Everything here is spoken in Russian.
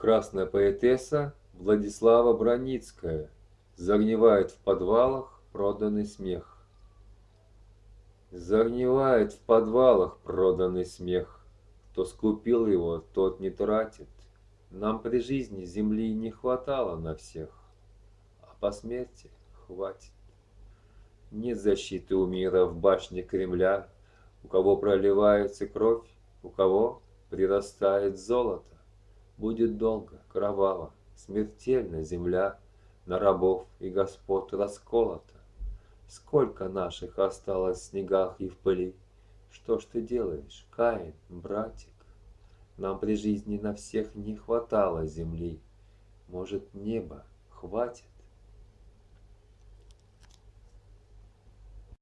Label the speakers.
Speaker 1: Красная поэтесса Владислава Броницкая Загнивает в подвалах проданный смех. Загнивает в подвалах проданный смех. Кто скупил его, тот не тратит. Нам при жизни земли не хватало на всех, А по смерти хватит. Нет защиты у мира в башне Кремля, У кого проливается кровь, у кого прирастает золото. Будет долго, кроваво, смертельно земля На рабов и господ расколота. Сколько наших осталось в снегах и в пыли? Что ж ты делаешь, Каин, братик? Нам при жизни на всех не хватало земли. Может, неба хватит?